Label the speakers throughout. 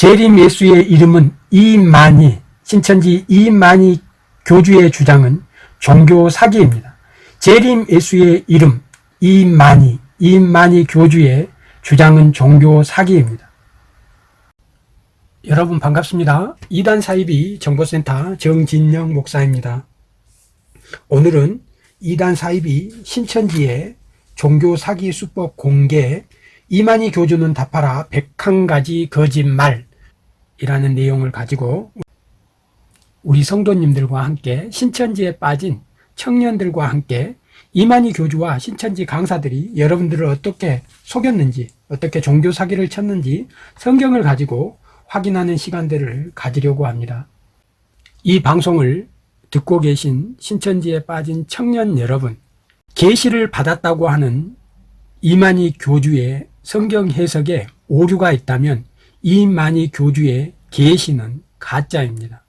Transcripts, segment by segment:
Speaker 1: 재림 예수의 이름은 이만희, 신천지 이만희 교주의 주장은 종교 사기입니다. 재림 예수의 이름 이만희, 이만희 교주의 주장은 종교 사기입니다. 여러분 반갑습니다. 이단 사이비 정보센터 정진영 목사입니다. 오늘은 이단 사이비 신천지의 종교 사기 수법 공개 이만희 교주는 답하라 101가지 거짓말 이라는 내용을 가지고 우리 성도님들과 함께 신천지에 빠진 청년들과 함께 이만희 교주와 신천지 강사들이 여러분들을 어떻게 속였는지 어떻게 종교 사기를 쳤는지 성경을 가지고 확인하는 시간들을 가지려고 합니다. 이 방송을 듣고 계신 신천지에 빠진 청년 여러분 계시를 받았다고 하는 이만희 교주의 성경 해석에 오류가 있다면 이만희 교주의 계시는 가짜입니다.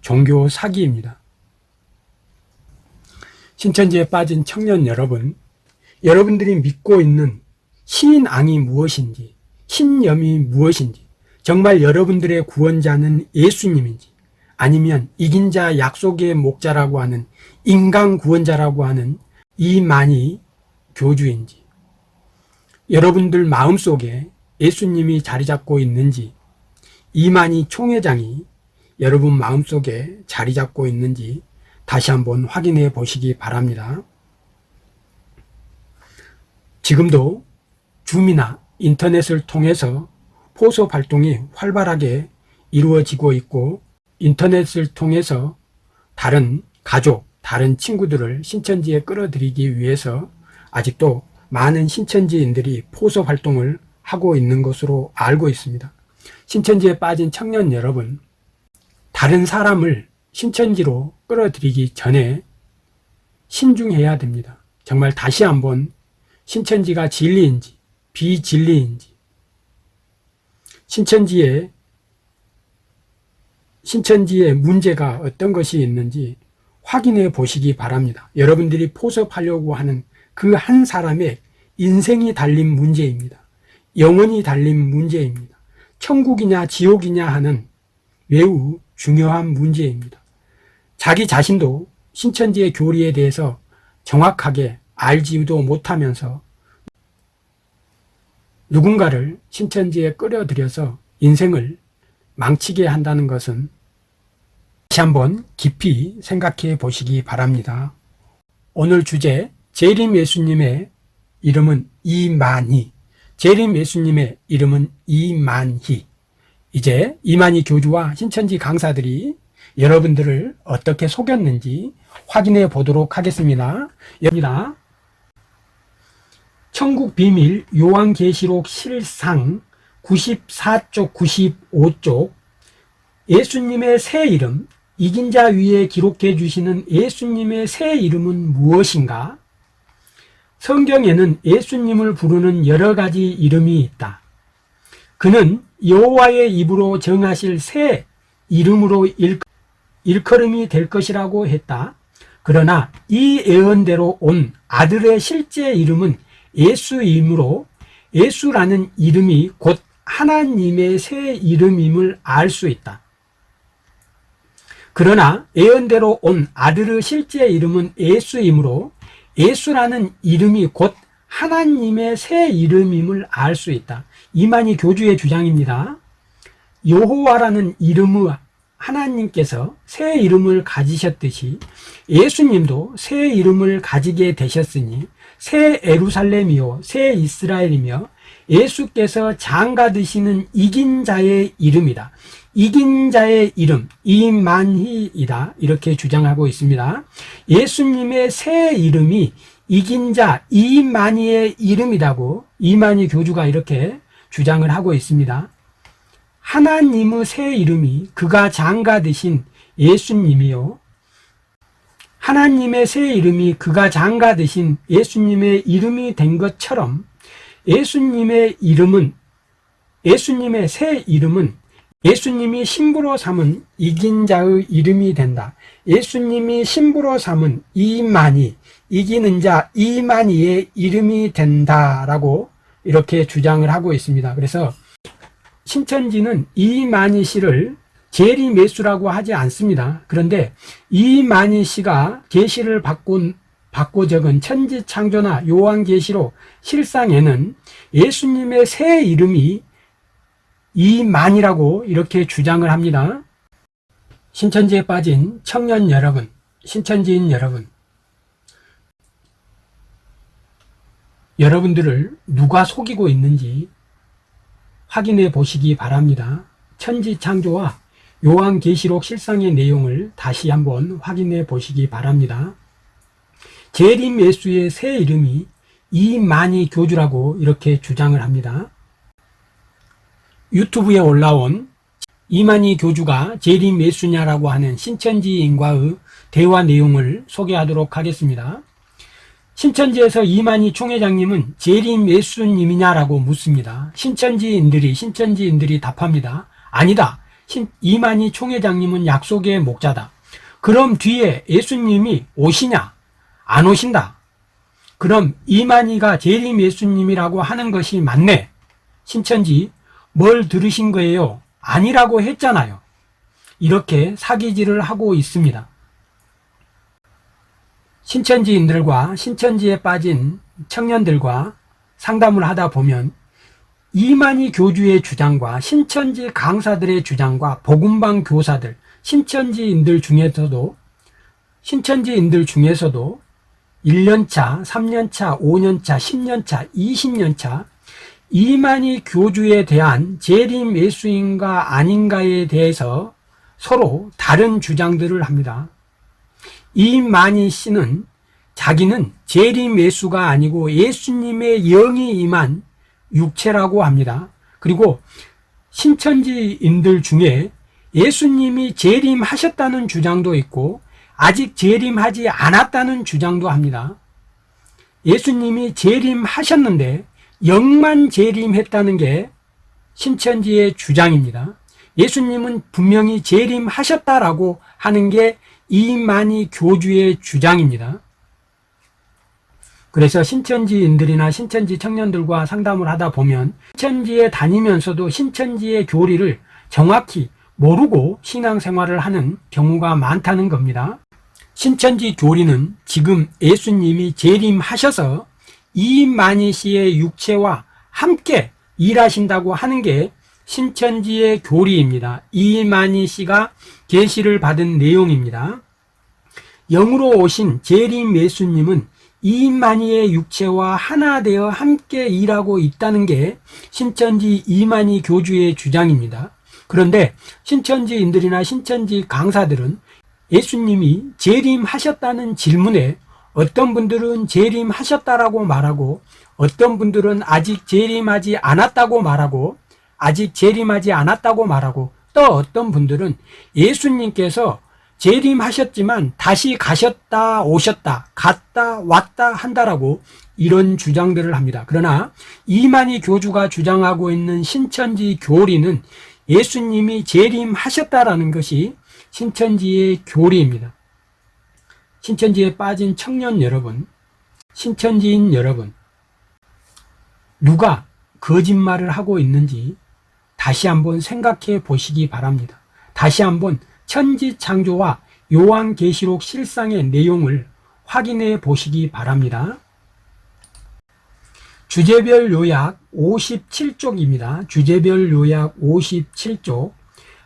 Speaker 1: 종교 사기입니다. 신천지에 빠진 청년 여러분, 여러분들이 믿고 있는 신앙이 무엇인지, 신념이 무엇인지, 정말 여러분들의 구원자는 예수님인지, 아니면 이긴 자 약속의 목자라고 하는 인간 구원자라고 하는 이만희 교주인지, 여러분들 마음속에 예수님이 자리 잡고 있는지, 이만희 총회장이 여러분 마음속에 자리 잡고 있는지 다시 한번 확인해 보시기 바랍니다. 지금도 줌이나 인터넷을 통해서 포소 활동이 활발하게 이루어지고 있고 인터넷을 통해서 다른 가족, 다른 친구들을 신천지에 끌어들이기 위해서 아직도 많은 신천지인들이 포소 활동을 하고 있는 것으로 알고 있습니다. 신천지에 빠진 청년 여러분, 다른 사람을 신천지로 끌어들이기 전에 신중해야 됩니다. 정말 다시 한번 신천지가 진리인지 비진리인지 신천지에 신천지의 문제가 어떤 것이 있는지 확인해 보시기 바랍니다. 여러분들이 포섭하려고 하는 그 한 사람의 인생이 달린 문제입니다. 영원히 달린 문제입니다. 천국이냐 지옥이냐 하는 매우 중요한 문제입니다. 자기 자신도 신천지의 교리에 대해서 정확하게 알지도 못하면서 누군가를 신천지에 끌어들여서 인생을 망치게 한다는 것은 다시 한번 깊이 생각해 보시기 바랍니다. 오늘 주제 재림 예수님의 이름은 이만희 재림 예수님의 이름은 이만희 이제 이만희 교주와 신천지 강사들이 여러분들을 어떻게 속였는지 확인해 보도록 하겠습니다. 여기다 천국 비밀 요한계시록 실상 94쪽 95쪽 예수님의 새 이름 이긴 자 위에 기록해 주시는 예수님의 새 이름은 무엇인가? 성경에는 예수님을 부르는 여러 가지 이름이 있다. 그는 여호와의 입으로 정하실 새 이름으로 일, 일컬음이 될 것이라고 했다. 그러나 이 예언대로 온 아들의 실제 이름은 예수이므로 예수라는 이름이 곧 하나님의 새 이름임을 알 수 있다. 그러나 예언대로 온 아들의 실제 이름은 예수이므로 예수라는 이름이 곧 하나님의 새 이름임을 알 수 있다. 이만희 교주의 주장입니다. 여호와라는 이름의 하나님께서 새 이름을 가지셨듯이 예수님도 새 이름을 가지게 되셨으니 새 에루살렘이요 새 이스라엘이며 예수께서 장가 드시는 이긴 자의 이름이다. 이긴 자의 이름 이만희이다 이렇게 주장하고 있습니다. 예수님의 새 이름이 이긴 자 이만희의 이름이라고 이만희 교주가 이렇게 주장을 하고 있습니다. 하나님의 새 이름이 그가 장가 되신 예수님이요. 하나님의 새 이름이 그가 장가 되신 예수님의 이름이 된 것처럼 예수님의 이름은 예수님의 새 이름은 예수님이 신부로 삼은 이긴 자의 이름이 된다. 예수님이 신부로 삼은 이만희, 이기는 자 이만희의 이름이 된다라고 이렇게 주장을 하고 있습니다. 그래서 신천지는 이만희 씨를 제리 매수라고 하지 않습니다. 그런데 이만희 씨가 계시를 받고, 받고 적은 천지창조나 요한계시록 실상에는 예수님의 새 이름이 이만이라고 이렇게 주장을 합니다. 신천지에 빠진 청년 여러분, 신천지인 여러분, 여러분들을 누가 속이고 있는지 확인해 보시기 바랍니다. 천지창조와 요한계시록 실상의 내용을 다시 한번 확인해 보시기 바랍니다. 재림 예수의 새 이름이 이만희 교주라고 이렇게 주장을 합니다. 유튜브에 올라온 이만희 교주가 재림 예수냐라고 하는 신천지인과의 대화 내용을 소개하도록 하겠습니다. 신천지에서 이만희 총회장님은 재림 예수님이냐라고 묻습니다. 신천지인들이 신천지인들이 답합니다. 아니다. 신, 이만희 총회장님은 약속의 목자다. 그럼 뒤에 예수님이 오시냐? 안 오신다. 그럼 이만희가 재림 예수님이라고 하는 것이 맞네. 신천지 뭘 들으신 거예요? 아니라고 했잖아요. 이렇게 사기질을 하고 있습니다. 신천지인들과 신천지에 빠진 청년들과 상담을 하다 보면 이만희 교주의 주장과 신천지 강사들의 주장과 복음방 교사들, 신천지인들 중에서도 신천지인들 중에서도 1년차, 3년차, 5년차, 10년차, 20년차 이만희 교주에 대한 재림 예수인가 아닌가에 대해서 서로 다른 주장들을 합니다. 이만희 씨는 자기는 재림 예수가 아니고 예수님의 영이 임한 육체라고 합니다. 그리고 신천지인들 중에 예수님이 재림하셨다는 주장도 있고 아직 재림하지 않았다는 주장도 합니다. 예수님이 재림하셨는데 영만 재림했다는 게 신천지의 주장입니다. 예수님은 분명히 재림하셨다라고 하는 게 이만희 교주의 주장입니다. 그래서 신천지인들이나 신천지 청년들과 상담을 하다 보면 신천지에 다니면서도 신천지의 교리를 정확히 모르고 신앙생활을 하는 경우가 많다는 겁니다. 신천지 교리는 지금 예수님이 재림하셔서 이만희 씨의 육체와 함께 일하신다고 하는 게 신천지의 교리입니다. 이만희 씨가 계시를 받은 내용입니다. 영으로 오신 재림 예수님은 이만희의 육체와 하나 되어 함께 일하고 있다는 게 신천지 이만희 교주의 주장입니다. 그런데 신천지인들이나 신천지 강사들은 예수님이 재림하셨다는 질문에 어떤 분들은 재림하셨다라고 말하고 어떤 분들은 아직 재림하지 않았다고 말하고 아직 재림하지 않았다고 말하고 또 어떤 분들은 예수님께서 재림하셨지만 다시 가셨다 오셨다 갔다 왔다 한다라고 이런 주장들을 합니다. 그러나 이만희 교주가 주장하고 있는 신천지 교리는 예수님이 재림하셨다라는 것이 신천지의 교리입니다. 신천지에 빠진 청년 여러분, 신천지인 여러분, 누가 거짓말을 하고 있는지 다시 한번 생각해 보시기 바랍니다. 다시 한번 천지창조와 요한계시록 실상의 내용을 확인해 보시기 바랍니다. 주제별 요약 57쪽입니다. 주제별 요약 57쪽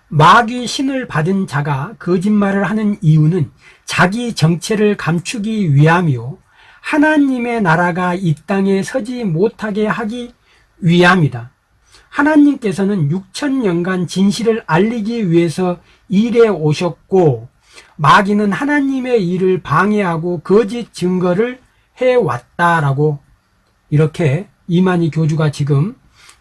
Speaker 1: 마귀 신을 받은 자가 거짓말을 하는 이유는 자기 정체를 감추기 위함이요 하나님의 나라가 이 땅에 서지 못하게 하기 위함이다. 하나님께서는 6천년간 진실을 알리기 위해서 일해 오셨고 마귀는 하나님의 일을 방해하고 거짓 증거를 해왔다라고 이렇게 이만희 교주가 지금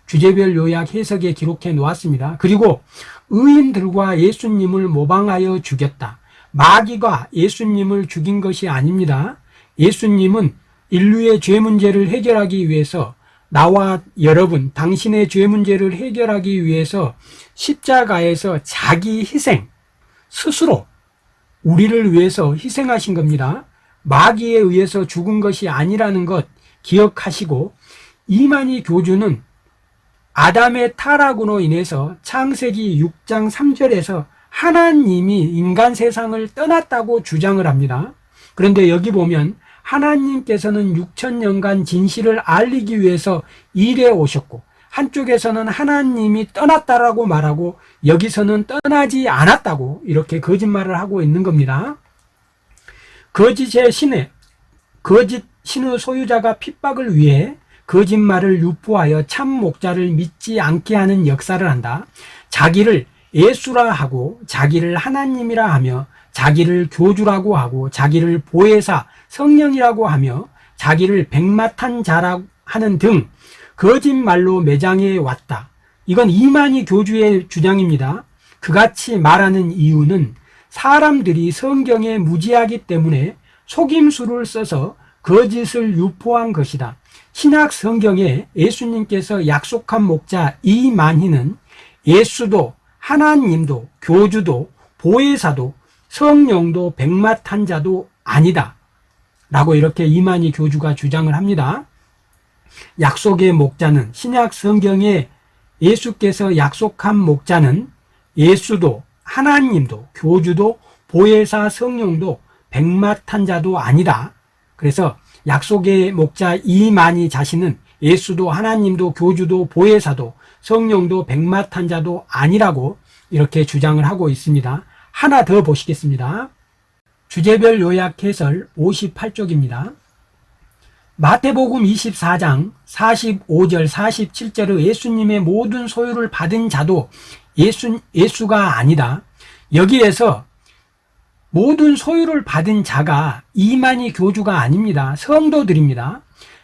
Speaker 1: 주제별 요약 해석에 기록해 놓았습니다. 그리고 의인들과 예수님을 모방하여 죽였다. 마귀가 예수님을 죽인 것이 아닙니다. 예수님은 인류의 죄 문제를 해결하기 위해서 나와 여러분 당신의 죄 문제를 해결하기 위해서 십자가에서 자기 희생 스스로 우리를 위해서 희생하신 겁니다. 마귀에 의해서 죽은 것이 아니라는 것 기억하시고 이만희 교주는 아담의 타락으로 인해서 창세기 6장 3절에서 하나님이 인간 세상을 떠났다고 주장을 합니다. 그런데 여기 보면 하나님께서는 6천년간 진실을 알리기 위해서 일해 오셨고 한쪽에서는 하나님이 떠났다라고 말하고 여기서는 떠나지 않았다고 이렇게 거짓말을 하고 있는 겁니다. 거짓의 신의 거짓 신의 소유자가 핍박을 위해 거짓말을 유포하여 참 목자를 믿지 않게 하는 역사를 한다. 자기를 예수라 하고 자기를 하나님이라 하며 자기를 교주라고 하고 자기를 보혜사 성령이라고 하며 자기를 백마탄 자라고 하는 등 거짓말로 매장해 왔다. 이건 이만희 교주의 주장입니다. 그같이 말하는 이유는 사람들이 성경에 무지하기 때문에 속임수를 써서 거짓을 유포한 것이다. 신약 성경에 예수님께서 약속한 목자 이만희는 예수도 하나님도 교주도 보혜사도 성령도 백마탄자도 아니다. 라고 이렇게 이만희 교주가 주장을 합니다. 약속의 목자는 신약 성경에 예수께서 약속한 목자는 예수도 하나님도 교주도 보혜사 성령도 백마탄자도 아니다. 그래서 약속의 목자 이만희 자신은 예수도 하나님도 교주도 보혜사도 성령도 백마탄자도 아니라고 이렇게 주장을 하고 있습니다. 하나 더 보시겠습니다. 주제별 요약 해설 58쪽입니다. 마태복음 24장 45절 47절의 예수님의 모든 소유를 받은 자도 예수, 예수가 아니다. 여기에서 모든 소유를 받은 자가 이만희 교주가 아닙니다. 성도들입니다.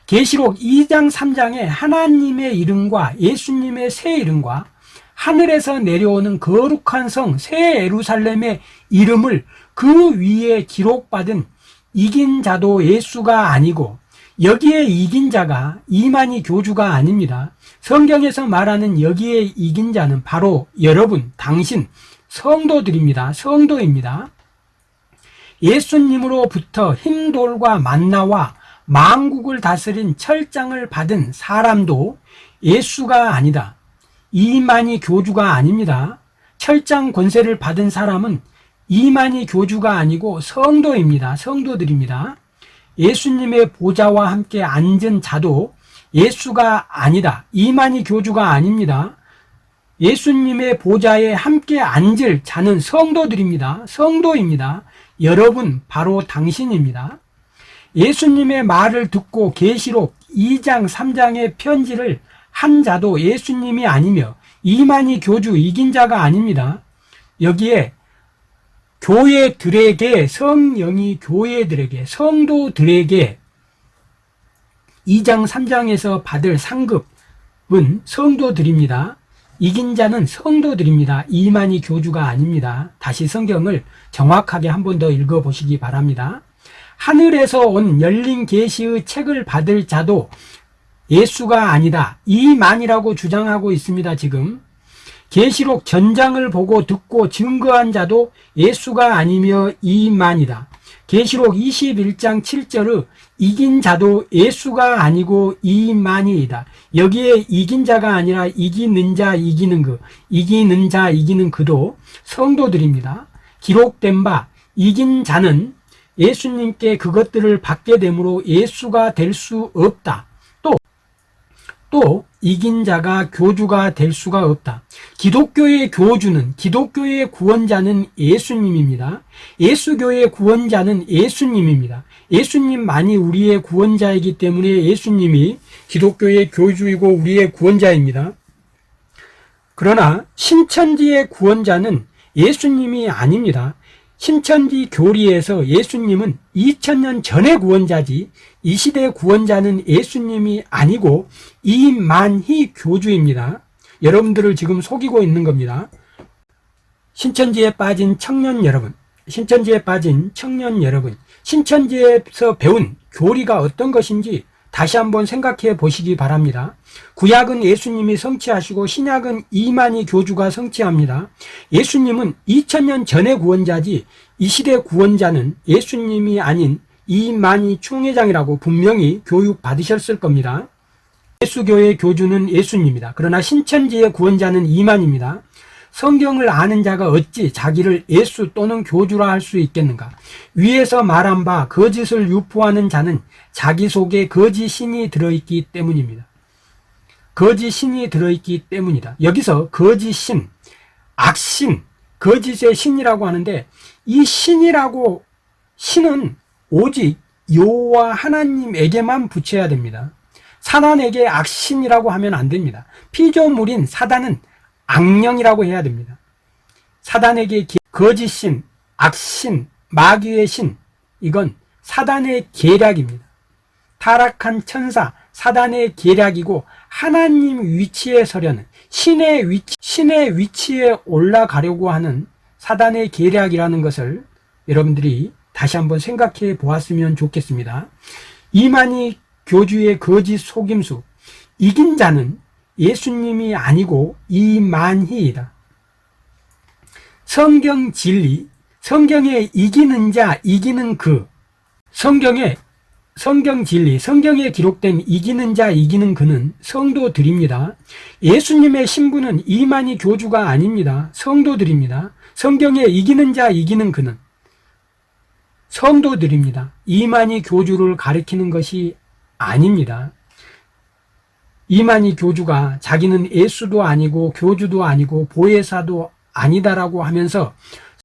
Speaker 1: 계시록 2장 3장에 하나님의 이름과 예수님의 새 이름과 하늘에서 내려오는 거룩한 성새 에루살렘의 이름을 그 위에 기록받은 이긴 자도 예수가 아니고 여기에 이긴 자가 이만희 교주가 아닙니다. 성경에서 말하는 여기에 이긴 자는 바로 여러분, 당신, 성도들입니다. 성도입니다. 예수님으로부터 힘돌과 만나와 망국을 다스린 철장을 받은 사람도 예수가 아니다. 이만희 교주가 아닙니다. 철장 권세를 받은 사람은 이만희 교주가 아니고 성도입니다. 성도들입니다. 예수님의 보좌와 함께 앉은 자도 예수가 아니다. 이만희 교주가 아닙니다. 예수님의 보좌에 함께 앉을 자는 성도들입니다. 성도입니다. 여러분 바로 당신입니다. 예수님의 말을 듣고 계시록 2장 3장의 편지를 한 자도 예수님이 아니며 이만희 교주 이긴 자가 아닙니다. 여기에 교회들에게 성령이 교회들에게 성도들에게 2장 3장에서 받을 상급은 성도들입니다. 이긴 자는 성도들입니다. 이만희 교주가 아닙니다. 다시 성경을 정확하게 한 번 더 읽어보시기 바랍니다. 하늘에서 온 열린 계시의 책을 받을 자도 예수가 아니다. 이만이라고 주장하고 있습니다. 지금 계시록 전장을 보고 듣고 증거한 자도 예수가 아니며 이만이다. 계시록 21장 7절의 이긴 자도 예수가 아니고 이만이다. 여기에 이긴 자가 아니라 이기는 자 이기는 그 이기는 자 이기는 그도 성도들입니다. 기록된 바 이긴 자는 예수님께 그것들을 받게 되므로 예수가 될 수 없다. 또, 또 이긴 자가 교주가 될 수가 없다. 기독교의 교주는 기독교의 구원자는 예수님입니다. 예수교의 구원자는 예수님입니다. 예수님만이 우리의 구원자이기 때문에 예수님이 기독교의 교주이고 우리의 구원자입니다. 그러나 신천지의 구원자는 예수님이 아닙니다. 신천지 교리에서 예수님은 2000년 전의 구원자지 이 시대 구원자는 예수님이 아니고 이만희 교주입니다. 여러분들을 지금 속이고 있는 겁니다. 신천지에 빠진 청년 여러분, 신천지에 빠진 청년 여러분, 신천지에서 배운 교리가 어떤 것인지 다시 한번 생각해 보시기 바랍니다. 구약은 예수님이 성취하시고 신약은 이만희 교주가 성취합니다. 예수님은 2000년 전의 구원자지 이 시대 구원자는 예수님이 아닌 이만희 총회장이라고 분명히 교육 받으셨을 겁니다. 예수교의 교주는 예수님이다. 그러나 신천지의 구원자는 이만입니다. 성경을 아는 자가 어찌 자기를 예수 또는 교주라 할 수 있겠는가? 위에서 말한 바 거짓을 유포하는 자는 자기 속에 거짓 신이 들어있기 때문입니다. 거짓 신이 들어있기 때문이다. 여기서 거짓 신, 악신, 거짓의 신이라고 하는데 이 신이라고 신은 오직 여호와 하나님에게만 붙여야 됩니다. 사단에게 악신이라고 하면 안 됩니다. 피조물인 사단은 악령이라고 해야 됩니다. 사단에게 거짓신, 악신, 마귀의 신 이건 사단의 계략입니다. 타락한 천사, 사단의 계략이고 하나님 위치에 서려는 신의 위치, 신의 위치에 올라가려고 하는 사단의 계략이라는 것을 여러분들이 다시 한번 생각해 보았으면 좋겠습니다. 이만희 교주의 거짓 속임수, 이긴 자는 예수님이 아니고 이만희이다. 성경 진리, 성경에 이기는 자, 이기는 그, 성경에 성경 진리, 성경에 기록된 이기는 자, 이기는 그는 성도들입니다. 예수님의 신부는 이만희 교주가 아닙니다. 성도들입니다. 성경에 이기는 자, 이기는 그는 성도들입니다. 이만희 교주를 가리키는 것이 아닙니다. 이만희 교주가 자기는 예수도 아니고 교주도 아니고 보혜사도 아니다라고 하면서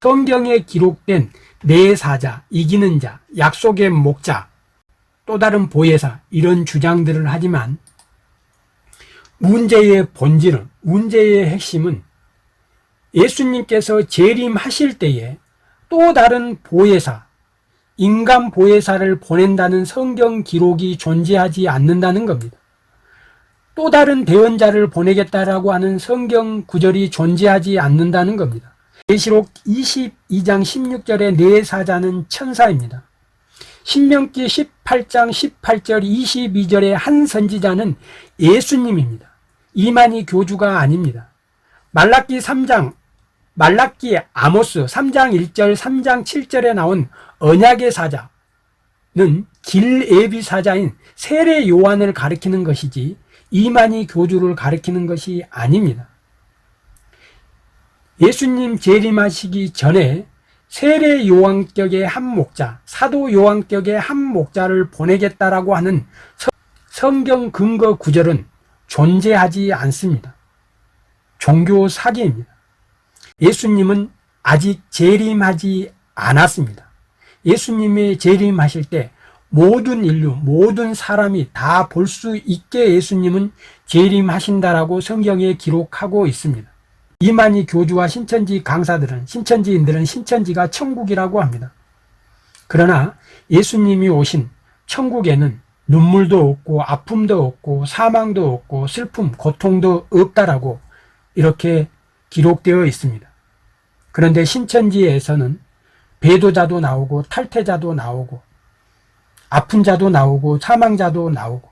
Speaker 1: 성경에 기록된 내 사자, 이기는 자, 약속의 목자, 또 다른 보혜사 이런 주장들을 하지만 문제의 본질은 문제의 핵심은 예수님께서 재림하실 때에 또 다른 보혜사 인간 보혜사를 보낸다는 성경 기록이 존재하지 않는다는 겁니다. 또 다른 대언자를 보내겠다라고 하는 성경 구절이 존재하지 않는다는 겁니다. 계시록 22장 16절의 네 사자는 천사입니다. 신명기 18장 18절 22절의 한 선지자는 예수님입니다. 이만희 교주가 아닙니다. 말라기 3장 말라기 아모스 3장 1절 3장 7절에 나온 언약의 사자는 길에비 사자인 세례 요한을 가리키는 것이지 이만희 교주를 가리키는 것이 아닙니다. 예수님 재림하시기 전에 세례 요한격의 한 목자, 사도 요한격의 한 목자를 보내겠다라고 하는 성경 근거 구절은 존재하지 않습니다. 종교 사기입니다. 예수님은 아직 재림하지 않았습니다. 예수님이 재림하실 때 모든 인류, 모든 사람이 다 볼 수 있게 예수님은 재림하신다라고 성경에 기록하고 있습니다. 이만희 교주와 신천지 강사들은 신천지인들은 신천지가 천국이라고 합니다. 그러나 예수님이 오신 천국에는 눈물도 없고 아픔도 없고 사망도 없고 슬픔, 고통도 없다라고 이렇게 기록되어 있습니다. 그런데 신천지에서는 배도자도 나오고 탈퇴자도 나오고 아픈 자도 나오고 사망자도 나오고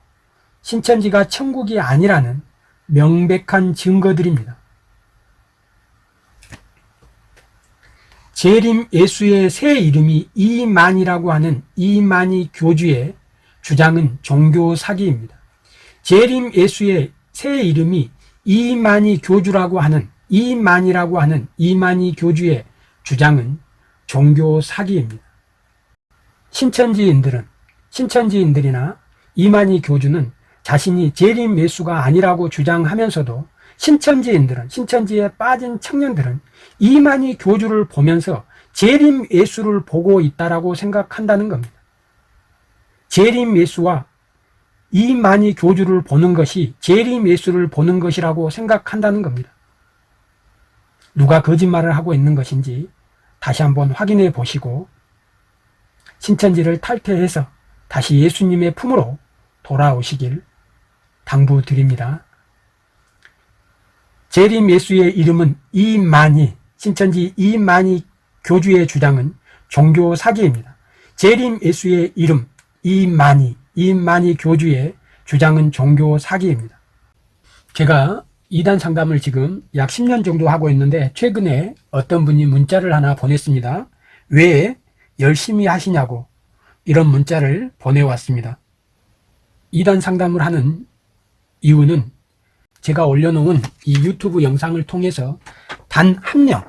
Speaker 1: 신천지가 천국이 아니라는 명백한 증거들입니다. 재림 예수의 새 이름이 이만이라고 하는 이만희 교주의 주장은 종교 사기입니다. 재림 예수의 새 이름이 이만희 교주라고 하는 이만이라고 하는 이만희 교주의 주장은 종교 사기입니다. 신천지인들은 신천지인들이나 이만희 교주는 자신이 재림 예수가 아니라고 주장하면서도 신천지인들은 신천지에 빠진 청년들은 이만희 교주를 보면서 재림 예수를 보고 있다라고 생각한다는 겁니다. 재림 예수와 이만희 교주를 보는 것이 재림 예수를 보는 것이라고 생각한다는 겁니다. 누가 거짓말을 하고 있는 것인지 다시 한번 확인해 보시고 신천지를 탈퇴해서 다시 예수님의 품으로 돌아오시길 당부드립니다. 재림 예수의 이름은 이만희, 신천지 이만희 교주의 주장은 종교 사기입니다. 재림 예수의 이름 이만희, 이만희 교주의 주장은 종교 사기입니다. 제가 이단 상담을 지금 약 10년 정도 하고 있는데 최근에 어떤 분이 문자를 하나 보냈습니다. 왜 열심히 하시냐고 이런 문자를 보내왔습니다. 이단 상담을 하는 이유는 제가 올려놓은 이 유튜브 영상을 통해서 단 한 명,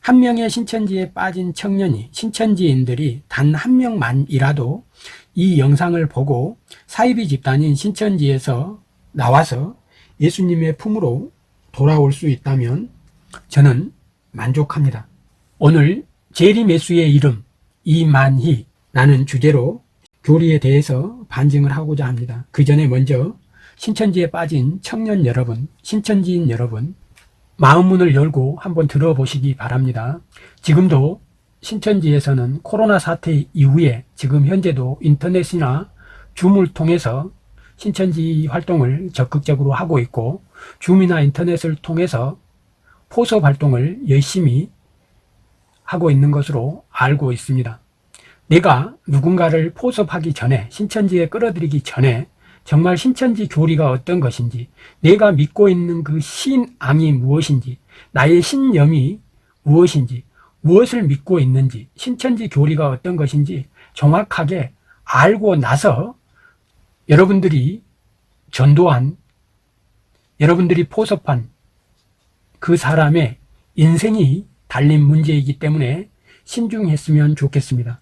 Speaker 1: 한 명의 신천지에 빠진 청년이, 신천지인들이 단 한 명만이라도 이 영상을 보고 사이비 집단인 신천지에서 나와서 예수님의 품으로 돌아올 수 있다면 저는 만족합니다. 오늘 제리 메수의 이름 이만희 라는 주제로 교리에 대해서 반증을 하고자 합니다. 그 전에 먼저 신천지에 빠진 청년 여러분, 신천지인 여러분 마음문을 열고 한번 들어보시기 바랍니다. 지금도 신천지에서는 코로나 사태 이후에 지금 현재도 인터넷이나 줌을 통해서 신천지 활동을 적극적으로 하고 있고 줌이나 인터넷을 통해서 포섭 활동을 열심히 하고 있는 것으로 알고 있습니다. 내가 누군가를 포섭하기 전에 신천지에 끌어들이기 전에 정말 신천지 교리가 어떤 것인지 내가 믿고 있는 그 신앙이 무엇인지 나의 신념이 무엇인지 무엇을 믿고 있는지 신천지 교리가 어떤 것인지 정확하게 알고 나서 여러분들이 전도한 여러분들이 포섭한 그 사람의 인생이 달린 문제이기 때문에 신중했으면 좋겠습니다.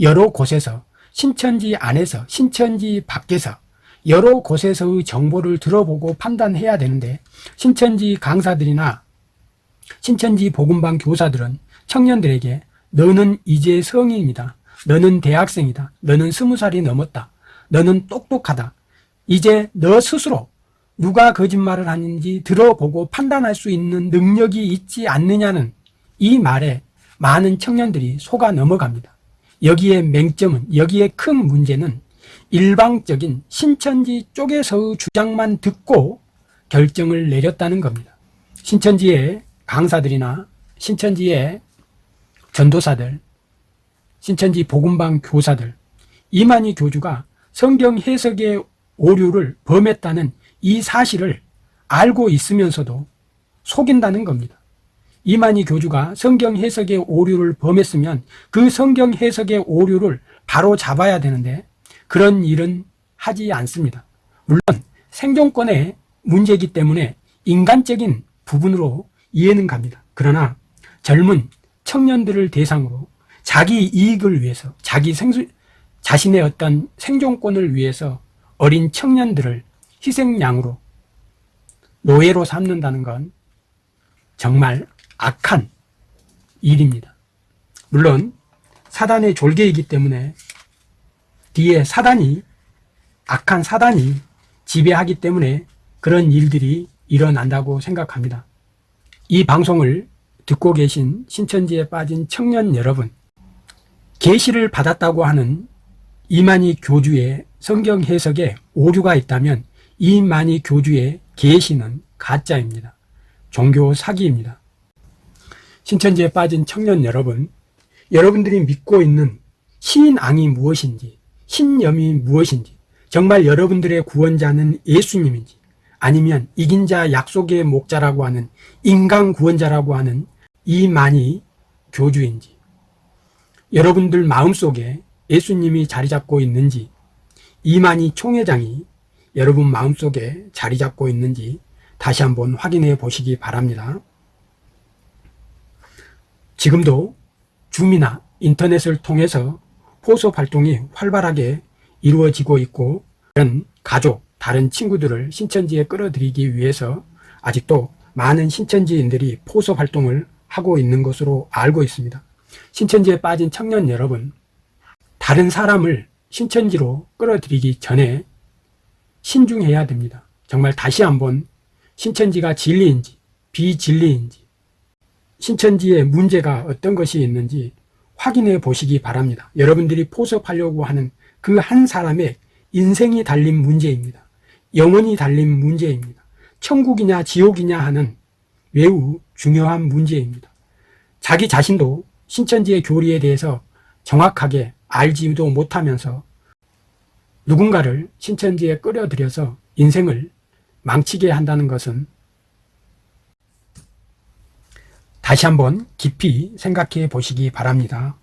Speaker 1: 여러 곳에서 신천지 안에서 신천지 밖에서 여러 곳에서의 정보를 들어보고 판단해야 되는데 신천지 강사들이나 신천지 복음방 교사들은 청년들에게 너는 이제 성인이다. 너는 대학생이다. 너는 스무 살이 넘었다. 너는 똑똑하다. 이제 너 스스로 누가 거짓말을 하는지 들어보고 판단할 수 있는 능력이 있지 않느냐는 이 말에 많은 청년들이 속아 넘어갑니다. 여기에 맹점은, 여기에 큰 문제는 일방적인 신천지 쪽에서의 주장만 듣고 결정을 내렸다는 겁니다. 신천지의 강사들이나 신천지의 전도사들, 신천지 복음방 교사들, 이만희 교주가 성경 해석의 오류를 범했다는 이 사실을 알고 있으면서도 속인다는 겁니다. 이만희 교주가 성경 해석의 오류를 범했으면 그 성경 해석의 오류를 바로 잡아야 되는데 그런 일은 하지 않습니다. 물론 생존권의 문제이기 때문에 인간적인 부분으로 이해는 갑니다. 그러나 젊은 청년들을 대상으로 자기 이익을 위해서 자기 생수, 자신의 어떤 생존권을 위해서 어린 청년들을 희생양으로 노예로 삼는다는 건 정말 악한 일입니다. 물론 사단의 졸개이기 때문에 뒤에 사단이 악한 사단이 지배하기 때문에 그런 일들이 일어난다고 생각합니다. 이 방송을 듣고 계신 신천지에 빠진 청년 여러분 계시를 받았다고 하는 이만희 교주의 성경 해석에 오류가 있다면 이만희 교주의 계시는 가짜입니다. 종교 사기입니다. 신천지에 빠진 청년 여러분 여러분들이 믿고 있는 신앙이 무엇인지 신념이 무엇인지 정말 여러분들의 구원자는 예수님인지 아니면 이긴 자 약속의 목자라고 하는 인간 구원자라고 하는 이만희 교주인지 여러분들 마음속에 예수님이 자리 잡고 있는지 이만희 총회장이 여러분 마음속에 자리 잡고 있는지 다시 한번 확인해 보시기 바랍니다. 지금도 줌이나 인터넷을 통해서 포섭 활동이 활발하게 이루어지고 있고 다른 가족, 다른 친구들을 신천지에 끌어들이기 위해서 아직도 많은 신천지인들이 포섭 활동을 하고 있는 것으로 알고 있습니다. 신천지에 빠진 청년 여러분, 다른 사람을 신천지로 끌어들이기 전에 신중해야 됩니다. 정말 다시 한번 신천지가 진리인지 비진리인지 신천지의 문제가 어떤 것이 있는지 확인해 보시기 바랍니다. 여러분들이 포섭하려고 하는 그 한 사람의 인생이 달린 문제입니다. 영원히 달린 문제입니다. 천국이냐 지옥이냐 하는 매우 중요한 문제입니다. 자기 자신도 신천지의 교리에 대해서 정확하게 알지도 못하면서 누군가를 신천지에 끌어들여서 인생을 망치게 한다는 것은 다시 한번 깊이 생각해 보시기 바랍니다.